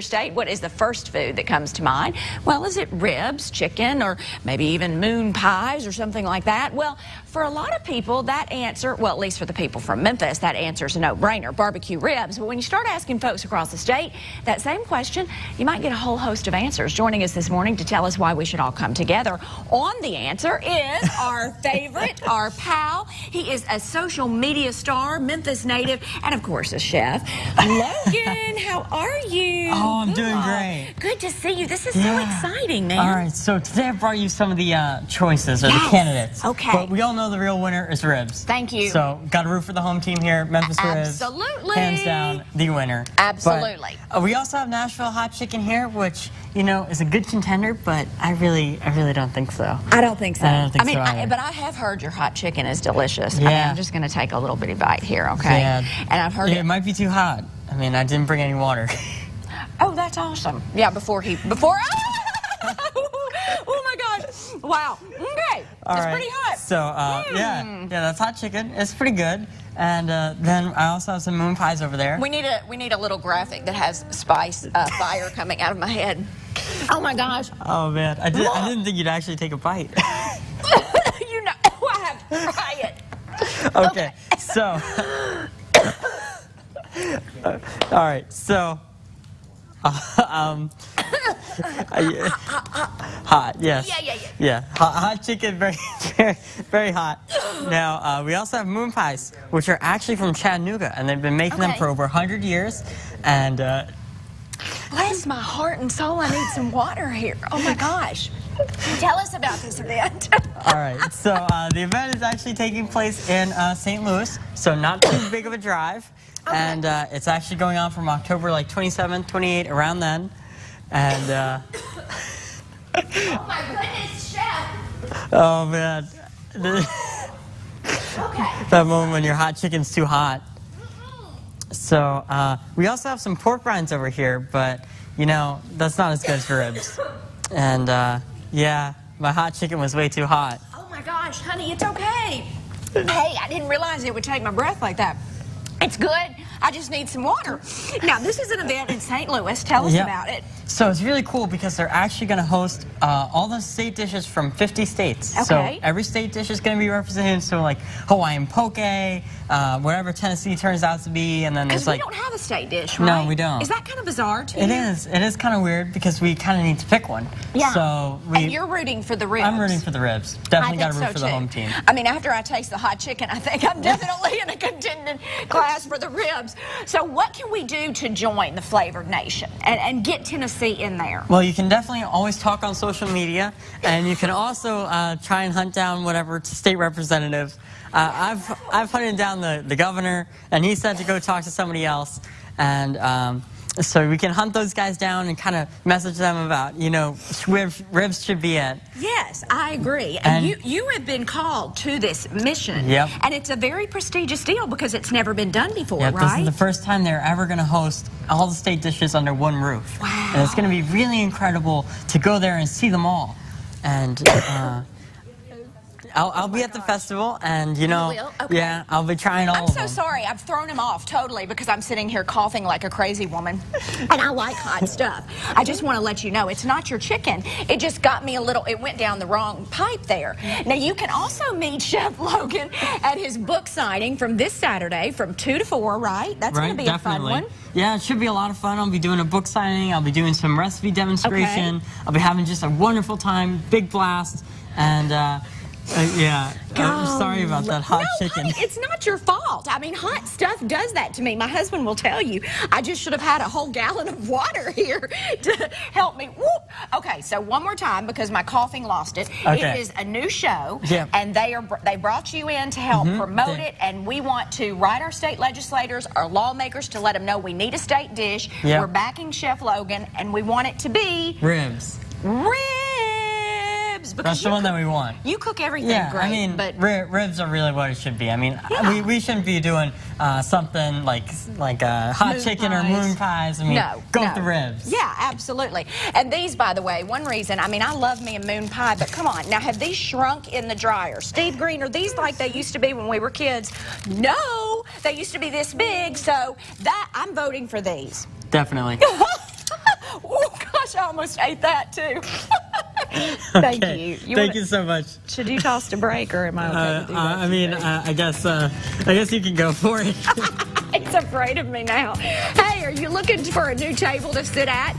state, what is the first food that comes to mind? Well, is it ribs, chicken, or maybe even moon pies or something like that? Well, for a lot of people, that answer, well, at least for the people from Memphis, that answer is a no-brainer, barbecue ribs. But when you start asking folks across the state that same question, you might get a whole host of answers. Joining us this morning to tell us why we should all come together on the answer is our favorite, our pal. He is a social media star, Memphis native, and of course a chef. Logan, how are you? Oh, I'm doing great. Good to see you. This is Yeah. so exciting, man. All right, so today I brought you some of the uh, choices or Yes, the candidates. okay. But we all know the real winner is ribs. Thank you. So got to root for the home team here, Memphis Ribs. Absolutely. Hands down, the winner. Absolutely. But, uh, we also have Nashville hot chicken here, which you know is a good contender, but I really, I really don't think so. I don't think so. I don't think mean, so I, but I have heard your hot chicken is delicious. I mean, Yeah. I'm just going to take a little bitty bite here, okay? Yeah. And I've heard Yeah, it. it might be too hot. I mean, I didn't bring any water. Oh, that's awesome. Yeah, before he before. oh my gosh! Wow. Okay, All it's right. pretty hot. So uh, yeah, yeah, that's hot chicken. It's pretty good. And uh, then I also have some moon pies over there. We need a we need a little graphic that has spice uh, fire coming out of my head. Oh my gosh! Oh man, I did. I didn't think you'd actually take a bite. you know I have to try it. okay, so. Uh, all right, so. Uh, um. I- hot, yes. Yeah, yeah, yeah. Yeah, hot, hot chicken, very, very, very hot. Now, uh, we also have moon pies, which are actually from Chattanooga, and they've been making them Okay. for over 100 years. And uh, Bless my heart and soul. I need some water here. Oh my gosh! Tell us about this event. All right. So uh, the event is actually taking place in uh, St. Louis, so not too big of a drive, and uh, it's actually going on from October like 27th, 28th, around then. And uh, oh my goodness, chef. oh man, Okay. that moment when your hot chicken's too hot. So uh, we also have some pork rinds over here, but you know that's not as good as ribs. And uh, yeah, my hot chicken was way too hot. Oh my gosh, honey, it's okay. Hey, I didn't realize it would take my breath like that. It's good. I just need some water. Now, this is an event in St. Louis. Tell us Yep. about it. So it's really cool because they're actually going to host uh, all the state dishes from 50 states. Okay. So every state dish is going to be represented. So like Hawaiian poke, uh, whatever Tennessee turns out to be, and then there's we like don't have a state dish, right? No, we don't. Is that kind of bizarre to it you? is it is kind of weird because we kind of need to pick one. Yeah. So we and you're rooting for the ribs. I'm rooting for the ribs. Definitely got to root so for too. the home team. I mean, after I taste the hot chicken, I think I'm definitely in a contending class for the ribs. So, what can we do to join the flavored nation and, and get Tennessee in there? Well, you can definitely always talk on social media, and you can also uh, try and hunt down whatever state representative. Uh, I've I've hunted down the, the governor, and he said to go talk to somebody else, and um, so we can hunt those guys down and kind of message them about you know where ribs should be at. Yes, I agree. And, And- you, you have been called to this mission. Yep. And it's a very prestigious deal because it's never been done before, Yep, this is the first time they're ever going to host all the state dishes under one roof. Wow. And it's going to be really incredible to go there and see them all. And uh, I'll, I'll be at the festival, and you know, will? Okay. yeah, I'll be trying all I'm so sorry. I've thrown him off totally because I'm sitting here coughing like a crazy woman. And I like hot stuff. I just want to let you know it's not your chicken. It just got me a little, it went down the wrong pipe there. Now, you can also meet Chef Logan at his book signing from this Saturday from 2 to 4, right? That's right, going to be definitely. a fun one. Yeah, it should be a lot of fun. I'll be doing a book signing. I'll be doing some recipe demonstration. I'll be having just a wonderful time, big blast, and uh, uh, yeah. I'm sorry about that hot no, chicken. honey, it's not your fault. I mean, hot stuff does that to me. My husband will tell you. I just should have had a whole gallon of water here to help me. Whoop. Okay, so one more time because my coughing lost it. Okay. It is a new show, Yeah. and they are they brought you in to help promote They- it, and we want to write our state legislators, our lawmakers, to let them know we need a state dish. Yeah. We're backing Chef Logan, and we want it to be Ribs. ribs. Because That's the one that we want. You cook everything Yeah, great, I mean, but ri- ribs are really what it should be. I mean, Yeah. we, we shouldn't be doing uh, something like like uh, hot Moon chicken or moon pies. I mean, No, go no. with the ribs. Yeah, absolutely. And these, by the way, one reason, I mean, I love me a moon pie, but come on. Now, have these shrunk in the dryer? Steve Green, are these like they used to be when we were kids? No, they used to be this big, so that I'm voting for these. Definitely. Oh gosh, I almost ate that too. Thank Okay. you. You Thank wanna- you so much. Should you toss to break or am I okay Uh, uh. I mean, uh, I guess uh, I guess you can go for it. It's afraid of me now. Hey, are you looking for a new table to sit at?